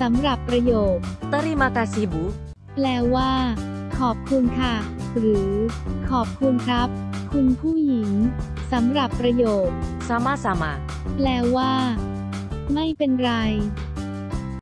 สำหรับประโยค Terima kasih Bu แปลว่า ขอบคุณค่ะ หรือ ขอบคุณครับ คุณผู้หญิงสำหรับประโยค Sama-sama แปลว่า ไม่เป็นไร